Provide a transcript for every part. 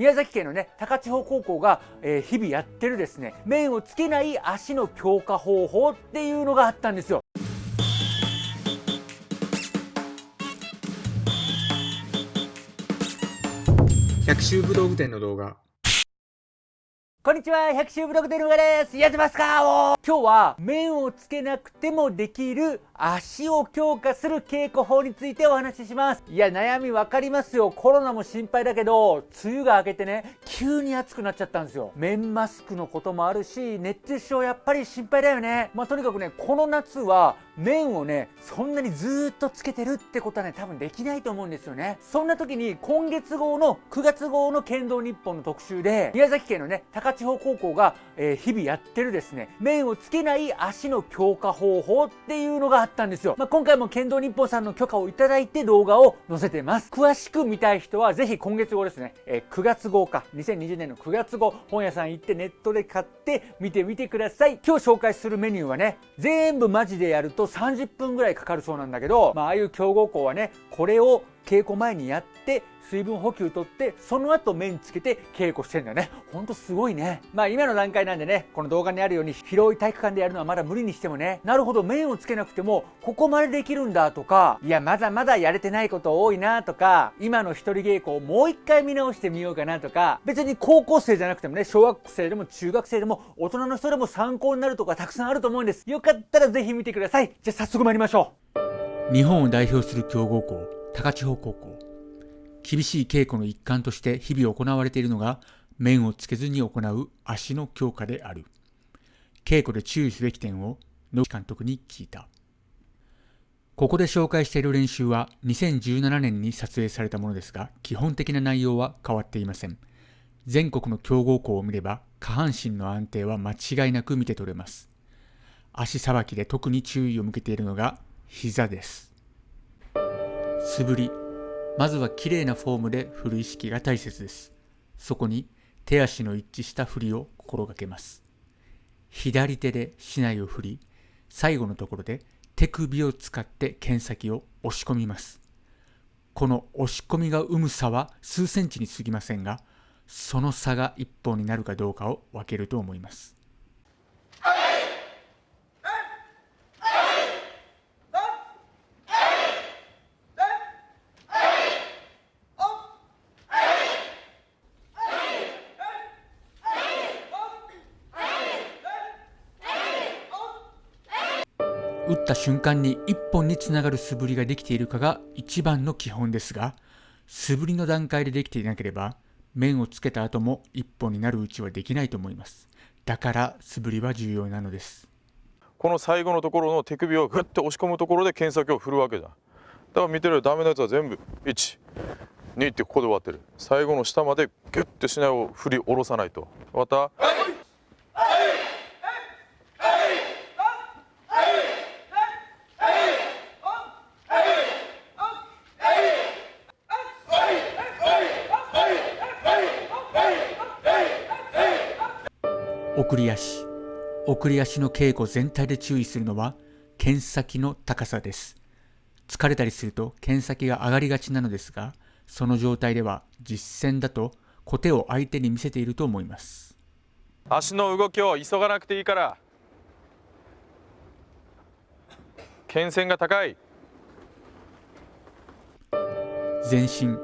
宮崎県のね高千穂高校が、えー、日々やってるですね面をつけない足の強化方法っていうのがあったんですよ。百秋武道具店の動画。こんにちは、百秋ブログでのがです。やってますか今日は、面をつけなくてもできる足を強化する稽古法についてお話しします。いや、悩みわかりますよ。コロナも心配だけど、梅雨が明けてね、急に暑くなっちゃったんですよ。面マスクのこともあるし、熱中症やっぱり心配だよね。まあ、とにかくね、この夏は、面をね、そんなにずっとつけてるってことはね、多分できないと思うんですよね。そんな時に、今月号の9月号の剣道日本の特集で、宮崎県のね、高地方高校が、えー、日々やってるですね、面をつけない足の強化方法っていうのがあったんですよ。まあ、今回も剣道日報さんの許可をいただいて動画を載せてます。詳しく見たい人はぜひ今月号ですね、えー、9月号か、2020年の9月号、本屋さん行ってネットで買って見てみてください。今日紹介するメニューはね、全部マジでやると30分ぐらいかかるそうなんだけど、まあ、ああいう強豪校はね、これを稽古前にやって水分補給とってその後麺つけて稽古してんだよね。ほんとすごいね。まあ今の段階なんでねこの動画にあるように広い体育館でやるのはまだ無理にしてもね。なるほど麺をつけなくてもここまでできるんだとかいやまだまだやれてないこと多いなとか今の一人稽古をもう一回見直してみようかなとか別に高校生じゃなくてもね小学生でも中学生でも大人の人でも参考になるとかたくさんあると思うんです。よかったらぜひ見てください。じゃあ早速参りましょう。日本を代表する強豪校高千穂高校。厳しい稽古の一環として日々行われているのが面をつけずに行う足の強化である。稽古で注意すべき点を野木監督に聞いた。ここで紹介している練習は2017年に撮影されたものですが基本的な内容は変わっていません。全国の強豪校を見れば下半身の安定は間違いなく見て取れます。足さばきで特に注意を向けているのが膝です。素振り。まずは綺麗なフォームで振る意識が大切です。そこに手足の一致した振りを心がけます。左手で竹刀を振り、最後のところで手首を使って剣先を押し込みます。この押し込みが生む差は数センチに過ぎませんが、その差が一本になるかどうかを分けると思います。打った瞬間に一本につながる素振りができているかが一番の基本ですが、素振りの段階でできていなければ、面をつけた後も一本になるうちはできないと思います。だから素振りは重要なのです。この最後のところの手首をグッて押し込むところで剣先を振るわけじゃん。だから見てるダメなやつは全部1、2ってここで終わってる。最後の下までギュッてしないを振り下ろさないと。また、はい送り足送り足の稽古全体で注意するのは剣先の高さです。疲れたりすると剣先が上がりがちなのですがその状態では実践だと小手を相手に見せていると思います。足の動きを急がなくていいから剣線が高い。全身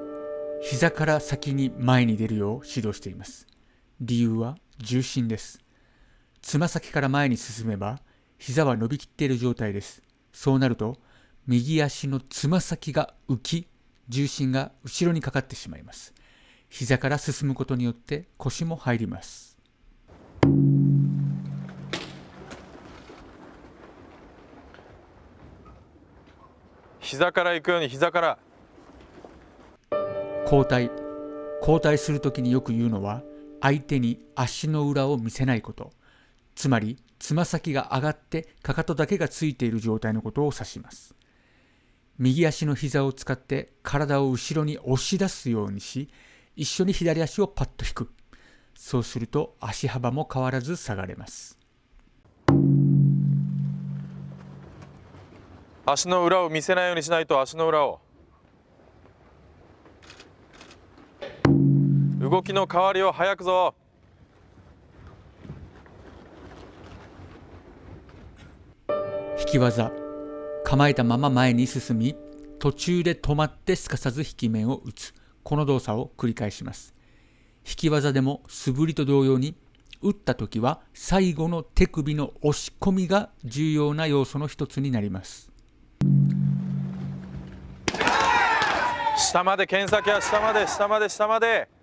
膝から先に前に出るよう指導しています。理由は重心ですつま先から前に進めば、膝は伸びきっている状態です。そうなると、右足のつま先が浮き、重心が後ろにかかってしまいます。膝から進むことによって腰も入ります。膝から行くように膝から交代交代するときによく言うのは相手に足の裏を見せないことつまりつま先が上がってかかとだけがついている状態のことを指します。右足の膝を使って体を後ろに押し出すようにし一緒に左足をパッと引く。そうすると足幅も変わらず下がれます。足の裏を見せないようにしないと足の裏を。動きの変わりを早くぞ。き技。構えたまま前に進み途中で止まってすかさず引き面を打つ。この動作を繰り返します。引き技でも素振りと同様に打った時は最後の手首の押し込みが重要な要素の一つになります。下まで剣先は下まで下まで下まで。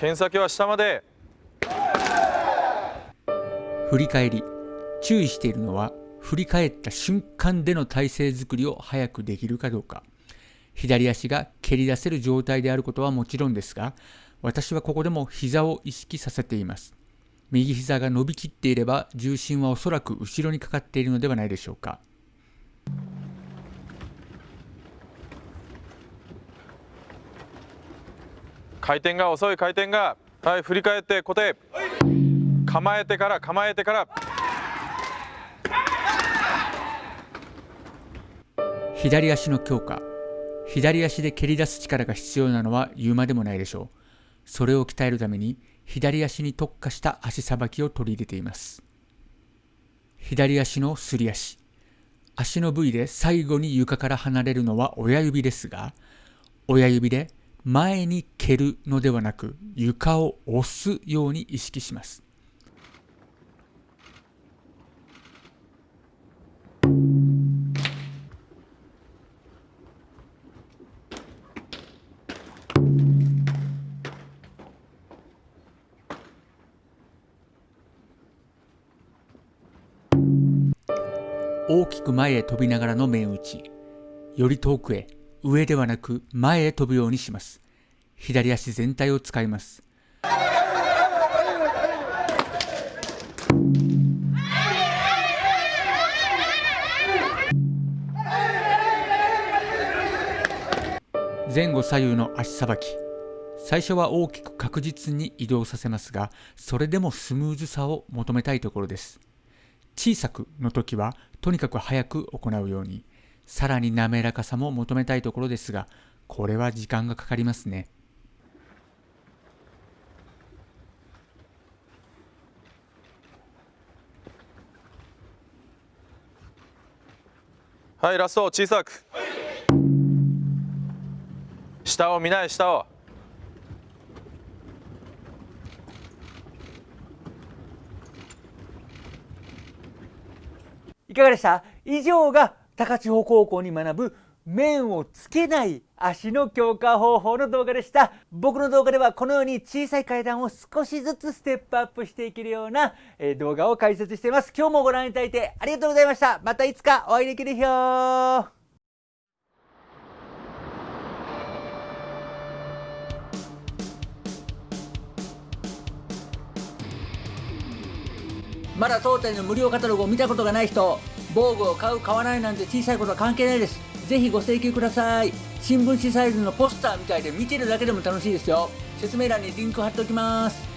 剣先は下まで。振り返り。注意しているのは振り返った瞬間での体勢作りを早くできるかどうか。左足が蹴り出せる状態であることはもちろんですが私はここでも膝を意識させています。右膝が伸びきっていれば重心はおそらく後ろにかかっているのではないでしょうか。回転が遅い回転が。はい振り返って固定構えてから構えてから。左足の強化。左足で蹴り出す力が必要なのは言うまでもないでしょう。それを鍛えるために左足に特化した足さばきを取り入れています。左足のすり足。足の部位で最後に床から離れるのは親指ですが親指で前に蹴るのではなく床を押すように意識します。大きく前へ飛びながらの面打ち。より遠くへ。上ではなく前へ飛ぶようにします。左足全体を使います。前後左右の足さばき。最初は大きく確実に移動させますがそれでもスムーズさを求めたいところです。小さくの時はとにかく早く行うように。さらに滑らかさも求めたいところですがこれは時間がかかりますね。はいラスト小さく。下を見ない下を。いかがでした？以上が高千穂高校に学ぶ面をつけない足の強化方法の動画でした。僕の動画ではこのように小さい階段を少しずつステップアップしていけるような、動画を解説しています。今日もご覧いただいてありがとうございました。またいつかお会いできる日よまだ当店の無料カタログを見たことがない人防具を買う買わないなんて小さいことは関係ないです。ぜひご請求ください。新聞紙サイズのポスターみたいで見てるだけでも楽しいですよ。説明欄にリンク貼っておきます。